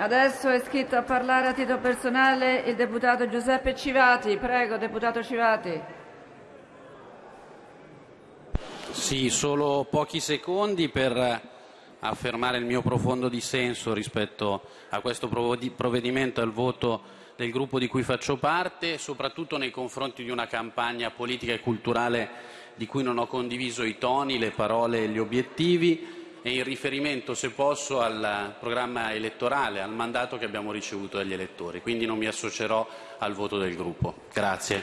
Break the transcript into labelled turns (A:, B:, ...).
A: Adesso è iscritto a parlare a titolo personale il deputato Giuseppe Civati. Prego, deputato Civati.
B: Sì, solo pochi secondi per affermare il mio profondo dissenso rispetto a questo provvedimento e al voto del gruppo di cui faccio parte, soprattutto nei confronti di una campagna politica e culturale di cui non ho condiviso i toni, le parole e gli obiettivi e in riferimento, se posso, al programma elettorale, al mandato che abbiamo ricevuto dagli elettori. Quindi non mi associerò al voto del gruppo. Grazie.